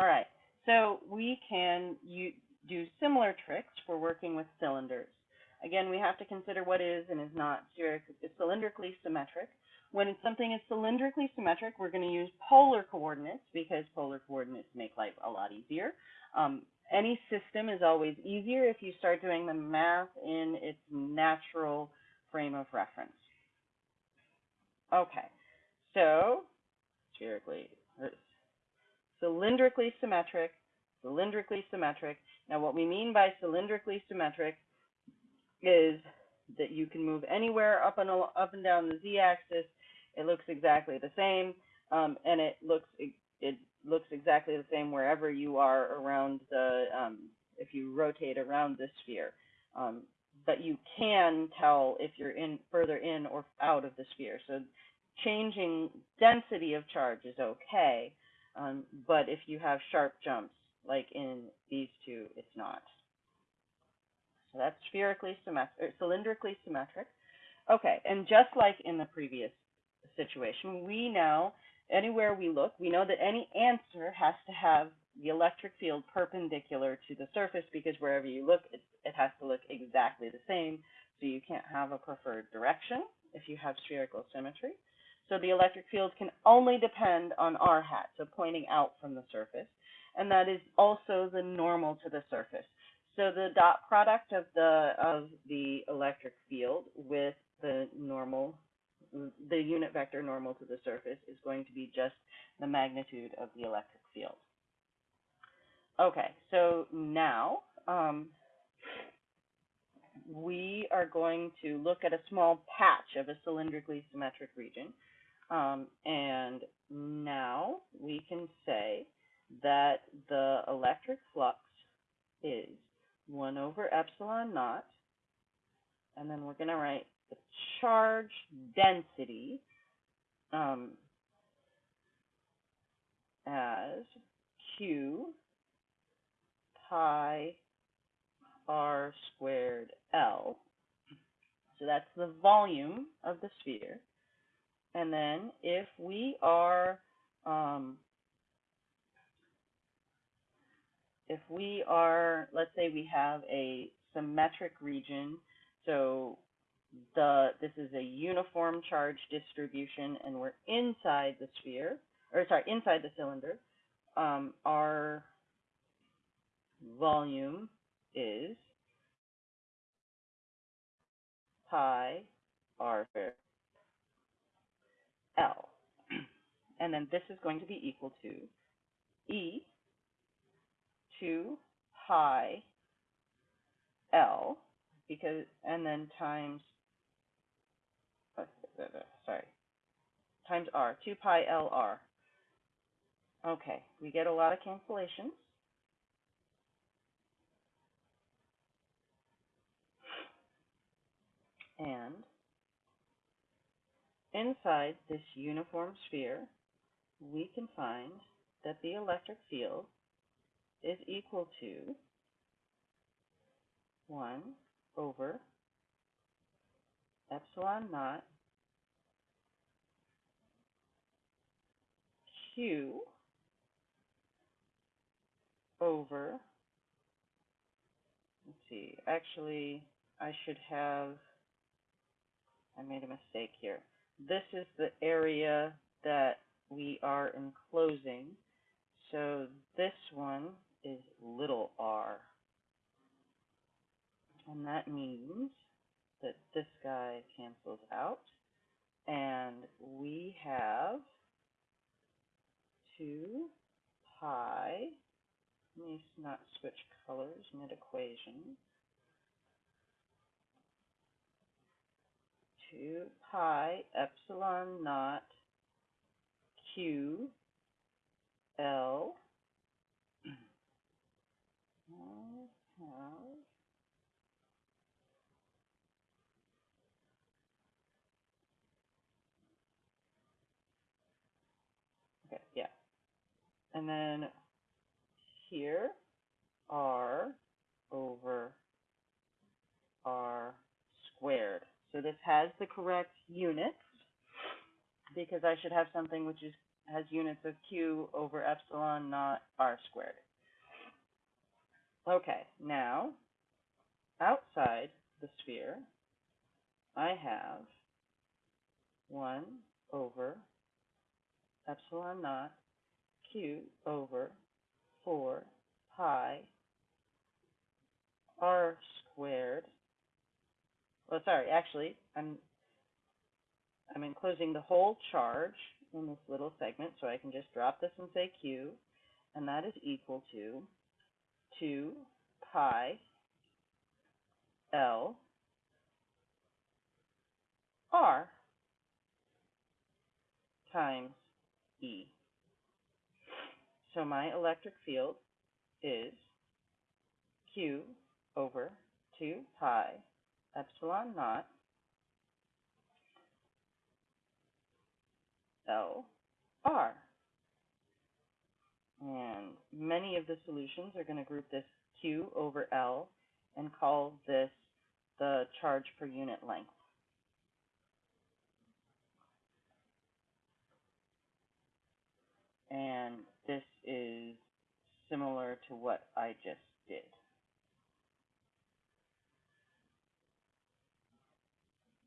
All right, so we can you, do similar tricks for working with cylinders. Again, we have to consider what is and is not cylindrically symmetric. When something is cylindrically symmetric, we're going to use polar coordinates because polar coordinates make life a lot easier. Um, any system is always easier if you start doing the math in its natural frame of reference. Okay, so spherically, cylindrically symmetric, cylindrically symmetric. Now, what we mean by cylindrically symmetric is that you can move anywhere up and up and down the z-axis. It looks exactly the same, um, and it looks it looks exactly the same wherever you are around the um, if you rotate around the sphere. Um, but you can tell if you're in further in or out of the sphere. So changing density of charge is okay, um, but if you have sharp jumps, like in these two, it's not. So that's spherically symmetric, cylindrically symmetric. Okay, and just like in the previous situation, we now, anywhere we look, we know that any answer has to have the electric field perpendicular to the surface because wherever you look, it, it has to look exactly the same. So you can't have a preferred direction if you have spherical symmetry. So the electric field can only depend on r hat, so pointing out from the surface. And that is also the normal to the surface. So the dot product of the of the electric field with the normal, the unit vector normal to the surface is going to be just the magnitude of the electric field. Okay, so now um, we are going to look at a small patch of a cylindrically symmetric region. Um, and now we can say that the electric flux is 1 over epsilon naught, and then we're going to write the charge density um, as Q pi r squared L. So that's the volume of the sphere. And then if we are um, if we are, let's say we have a symmetric region, so the this is a uniform charge distribution and we're inside the sphere, or sorry, inside the cylinder, um, our volume is pi r squared L. And then this is going to be equal to E 2 pi L because and then times uh, sorry times R 2 pi L R. Okay, we get a lot of cancellations. And inside this uniform sphere, we can find that the electric field is equal to 1 over epsilon naught q over, let's see, actually, I should have, I made a mistake here. This is the area that we are enclosing. So this one is little r. And that means that this guy cancels out. And we have 2 pi, let me not switch colors mid 2 pi epsilon naught q L Okay, yeah. And then here R over R squared. So this has the correct units because I should have something which is has units of Q over epsilon naught R squared. Okay, now, outside the sphere, I have one over epsilon naught Q over four pi R squared. Well, sorry, actually, I'm I'm enclosing the whole charge in this little segment, so I can just drop this and say Q, and that is equal to 2 pi L R times E. So my electric field is Q over 2 pi epsilon naught L R. And many of the solutions are going to group this Q over L and call this the charge per unit length. And this is similar to what I just did.